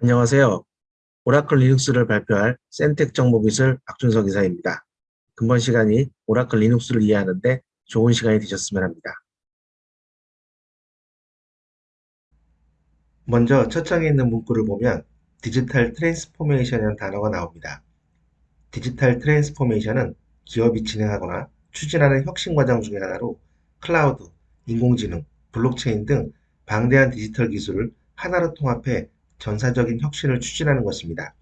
안녕하세요. 오라클 리눅스를 발표할 센텍 정보기술 박준석 이사입니다. 금번 시간이 오라클 리눅스를 이해하는 데 좋은 시간이 되셨으면 합니다. 먼저 첫 장에 있는 문구를 보면 digital transformation이라는 단어가 나옵니다. digital transformation은 기업이 진행하거나 추진하는 혁신 과정 중의 하나로 클라우드, 인공지능, 블록체인 등 방대한 디지털 기술을 하나로 통합해 전사적인 혁신을 추진하는 것입니다.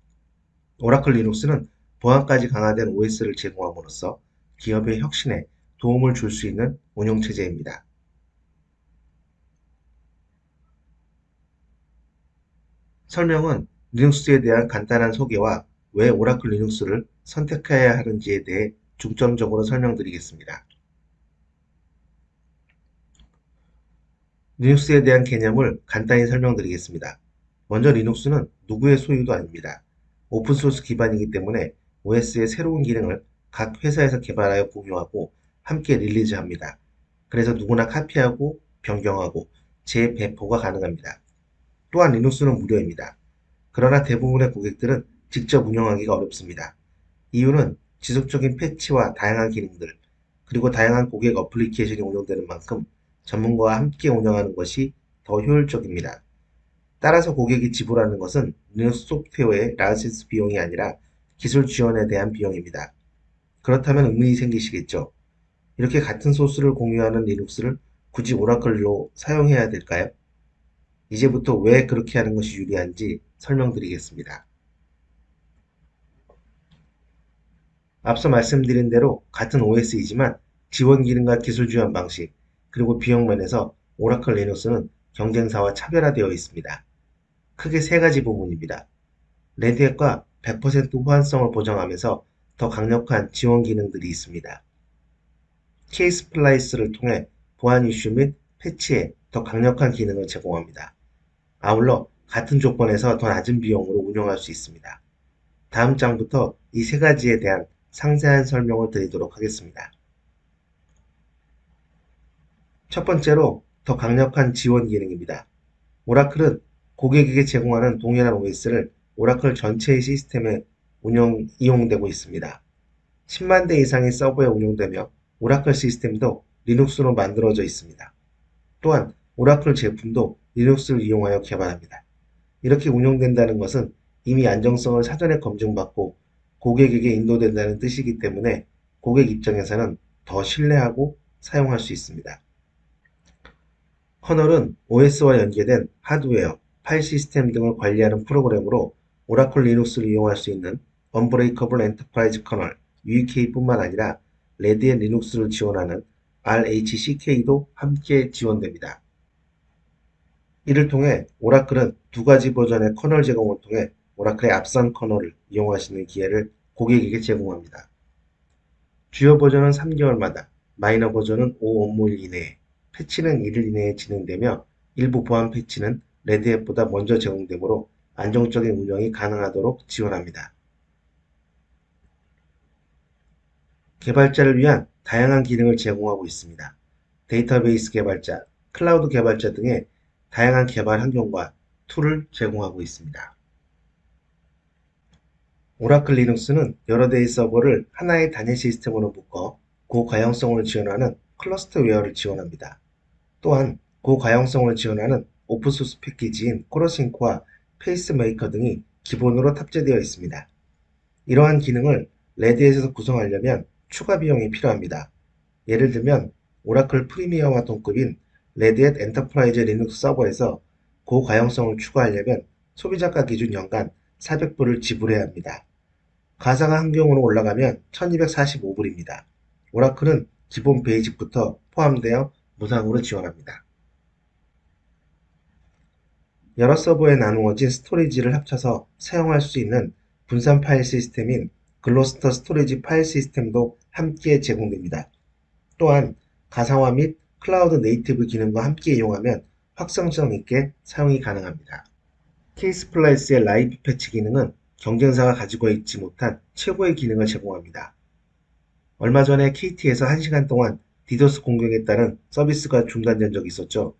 오라클 리눅스는 보안까지 강화된 OS를 제공함으로써 기업의 혁신에 도움을 줄 수 있는 운영체제입니다. 설명은 리눅스에 대한 간단한 소개와 왜 오라클 리눅스를 선택해야 하는지에 대해 중점적으로 설명드리겠습니다. 리눅스에 대한 개념을 간단히 설명드리겠습니다. 먼저 리눅스는 누구의 소유도 아닙니다. 오픈소스 기반이기 때문에 OS의 새로운 기능을 각 회사에서 개발하여 공유하고 함께 릴리즈합니다. 그래서 누구나 카피하고 변경하고 재배포가 가능합니다. 또한 리눅스는 무료입니다. 그러나 대부분의 고객들은 직접 운영하기가 어렵습니다. 이유는 지속적인 패치와 다양한 기능들, 그리고 다양한 고객 어플리케이션이 운영되는 만큼 전문가와 함께 운영하는 것이 더 효율적입니다. 따라서 고객이 지불하는 것은 리눅스 소프트웨어의 라이센스 비용이 아니라 기술 지원에 대한 비용입니다. 그렇다면 의문이 생기시겠죠. 이렇게 같은 소스를 공유하는 리눅스를 굳이 오라클로 사용해야 될까요? 이제부터 왜 그렇게 하는 것이 유리한지 설명드리겠습니다. 앞서 말씀드린 대로 같은 OS이지만 지원 기능과 기술 지원 방식, 그리고 비용 면에서 오라클 리눅스는 경쟁사와 차별화되어 있습니다. 크게 세 가지 부분입니다. 레드햇과 100% 호환성을 보장하면서 더 강력한 지원 기능들이 있습니다. Ksplice를 통해 보안 이슈 및 패치에 더 강력한 기능을 제공합니다. 아울러 같은 조건에서 더 낮은 비용으로 운영할 수 있습니다. 다음 장부터 이 세 가지에 대한 상세한 설명을 드리도록 하겠습니다. 첫 번째로 더 강력한 지원 기능입니다. 오라클은 고객에게 제공하는 동일한 OS를 오라클 전체의 시스템에 운영, 이용되고 있습니다. 10만 대 이상의 서버에 운용되며 오라클 시스템도 리눅스로 만들어져 있습니다. 또한 오라클 제품도 리눅스를 이용하여 개발합니다. 이렇게 운영된다는 것은 이미 안정성을 사전에 검증받고 고객에게 인도된다는 뜻이기 때문에 고객 입장에서는 더 신뢰하고 사용할 수 있습니다. 커널은 OS와 연계된 하드웨어, 파일 시스템 등을 관리하는 프로그램으로 오라클 리눅스를 이용할 수 있는 Unbreakable Enterprise Kernel UEK뿐만 아니라 레드햇 리눅스를 지원하는 RHCK도 함께 지원됩니다. 이를 통해 오라클은 두 가지 버전의 커널 제공을 통해 오라클의 앞선 커널을 이용하시는 기회를 고객에게 제공합니다. 주요 버전은 3개월마다, 마이너 버전은 5 업무일 이내에, 패치는 1일 이내에 진행되며 일부 보안 패치는 레드햇보다 먼저 제공되므로 안정적인 운영이 가능하도록 지원합니다. 개발자를 위한 다양한 기능을 제공하고 있습니다. 데이터베이스 개발자, 클라우드 개발자 등의 다양한 개발 환경과 툴을 제공하고 있습니다. 오라클 리눅스는 여러 대의 서버를 하나의 단일 시스템으로 묶어 고가용성을 지원하는 Clusterware를 지원합니다. 또한 고가용성을 지원하는 오픈소스 패키지인 Corosync와 Pacemaker 등이 기본으로 탑재되어 있습니다. 이러한 기능을 레드햇에서 구성하려면 추가 비용이 필요합니다. 예를 들면 오라클 Premier와 동급인 레드햇 Enterprise 리눅스 서버에서 고가용성을 추가하려면 소비자가 기준 연간 400불을 지불해야 합니다. 가상화 환경으로 올라가면 1245불입니다. 오라클은 기본 Basic부터 포함되어 무상으로 지원합니다. 여러 서버에 나누어진 스토리지를 합쳐서 사용할 수 있는 분산 파일 시스템인 Gluster 스토리지 파일 시스템도 함께 제공됩니다. 또한 가상화 및 cloud native 기능과 함께 이용하면 확장성 있게 사용이 가능합니다. Ksplice의 live patch 기능은 경쟁사가 가지고 있지 못한 최고의 기능을 제공합니다. 얼마 전에 KT에서 1시간 동안 디도스 공격에 따른 서비스가 중단된 적이 있었죠.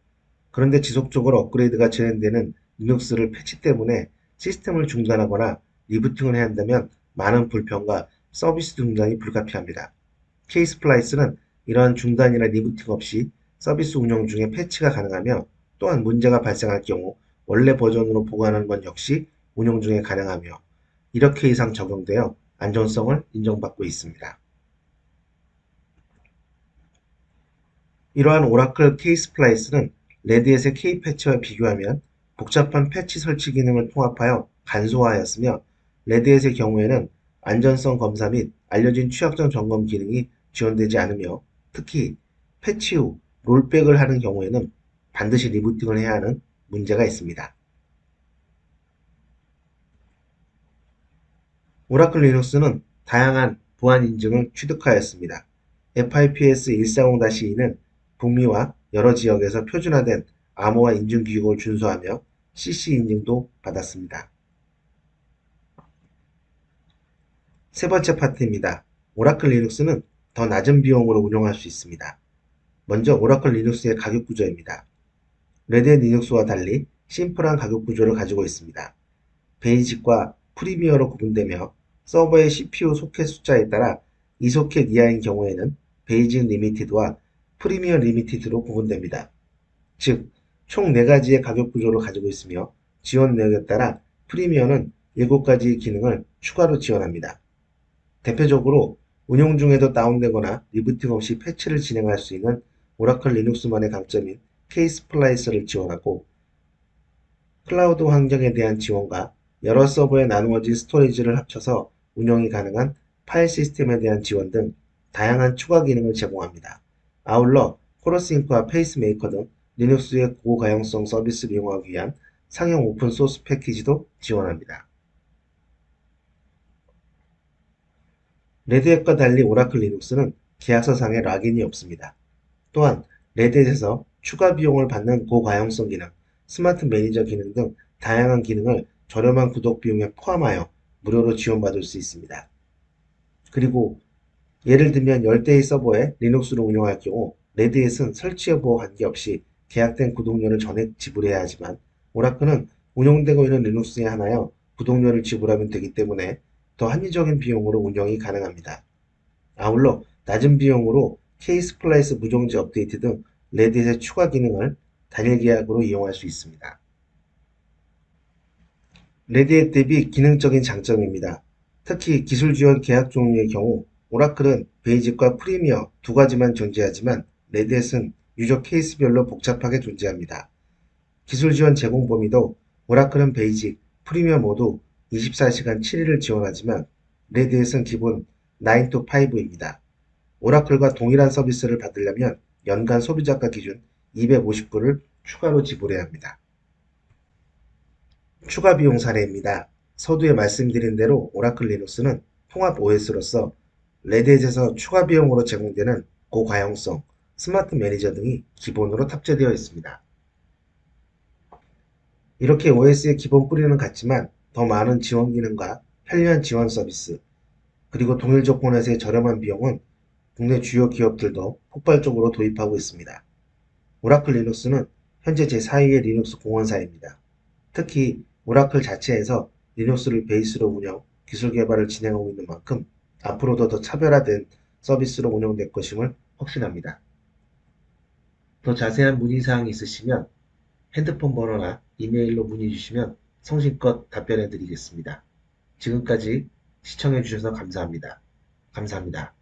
그런데 지속적으로 업그레이드가 진행되는 리눅스를 패치 때문에 시스템을 중단하거나 리부팅을 해야 한다면 많은 불편과 서비스 중단이 불가피합니다. Ksplice는 이러한 중단이나 리부팅 없이 서비스 운영 중에 패치가 가능하며 또한 문제가 발생할 경우 원래 버전으로 복원하는 것 역시 운영 중에 가능하며 이렇게 이상 적용되어 안전성을 인정받고 있습니다. 이러한 오라클 Ksplice는 레드햇의 Kpatch와 비교하면 복잡한 패치 설치 기능을 통합하여 간소화하였으며 레드햇의 경우에는 안전성 검사 및 알려진 취약점 점검 기능이 지원되지 않으며 특히 패치 후 rollback을 하는 경우에는 반드시 리부팅을 해야 하는 문제가 있습니다. 오라클 리눅스는 다양한 보안 인증을 취득하였습니다. FIPS 140-2는 북미와 여러 지역에서 표준화된 암호화 인증 규격을 준수하며 CC 인증도 받았습니다. 세 번째 파트입니다. 오라클 리눅스는 더 낮은 비용으로 운영할 수 있습니다. 먼저 오라클 리눅스의 가격 구조입니다. 레드햇 리눅스와 달리 심플한 가격 구조를 가지고 있습니다. Basic과 Premier로 구분되며 서버의 CPU 소켓 숫자에 따라 이 소켓 이하인 경우에는 Basic Limited와 Premier Limited로 구분됩니다. 즉, 총 4가지의 가격 구조를 가지고 있으며 지원 내역에 따라 Premier는 7가지의 기능을 추가로 지원합니다. 대표적으로 운영 중에도 다운되거나 리부팅 없이 패치를 진행할 수 있는 오라클 리눅스만의 강점인 Ksplice를 지원하고 클라우드 환경에 대한 지원과 여러 서버에 나누어진 스토리지를 합쳐서 운영이 가능한 파일 시스템에 대한 지원 등 다양한 추가 기능을 제공합니다. 아울러 Corosync와 Pacemaker 등 리눅스의 고가용성 서비스를 이용하기 위한 상용 오픈소스 패키지도 지원합니다. 레드햇과 달리 오라클 리눅스는 계약서상의 lock-in이 없습니다. 또한 레드햇에서 추가 비용을 받는 고가용성 기능, Smart Manager 기능 등 다양한 기능을 저렴한 구독 비용에 포함하여 무료로 지원받을 수 있습니다. 그리고 예를 들면 열 대의 서버에 리눅스를 운영할 경우 레드햇은 설치 여부와 관계없이 계약된 구독료를 전액 지불해야 하지만 오라클은 운영되고 있는 리눅스에 한하여 구독료를 지불하면 되기 때문에 더 합리적인 비용으로 운영이 가능합니다. 아울러 낮은 비용으로 Ksplice 무정지 업데이트 등 레드햇의 추가 기능을 단일 계약으로 이용할 수 있습니다. 레드햇 대비 기능적인 장점입니다. 특히 기술 지원 계약 종류의 경우 오라클은 Basic과 Premier 두 가지만 존재하지만 레드햇은 user case별로 복잡하게 존재합니다. 기술 지원 제공 범위도 오라클은 Basic, Premier 모두 24시간 7일을 지원하지만 레드햇은 기본 9to5입니다. 오라클과 동일한 서비스를 받으려면 연간 소비자가 기준 250불을 추가로 지불해야 합니다. 추가 비용 사례입니다. 서두에 말씀드린 대로 오라클 리눅스는 통합 OS로서 레드햇에서 추가 비용으로 제공되는 고가용성, Smart Manager 등이 기본으로 탑재되어 있습니다. 이렇게 OS의 기본 뿌리는 같지만 더 많은 지원 기능과 편리한 지원 서비스, 그리고 동일 조건에서의 저렴한 비용은 국내 주요 기업들도 폭발적으로 도입하고 있습니다. 오라클 리눅스는 현재 제4위의 리눅스 공헌사입니다. 특히 오라클 자체에서 리눅스를 베이스로 운영, 기술 개발을 진행하고 있는 만큼 앞으로도 더 차별화된 서비스로 운영될 것임을 확신합니다. 더 자세한 문의사항이 있으시면 핸드폰 번호나 이메일로 문의 주시면 성심껏 답변해 드리겠습니다. 지금까지 시청해 주셔서 감사합니다. 감사합니다.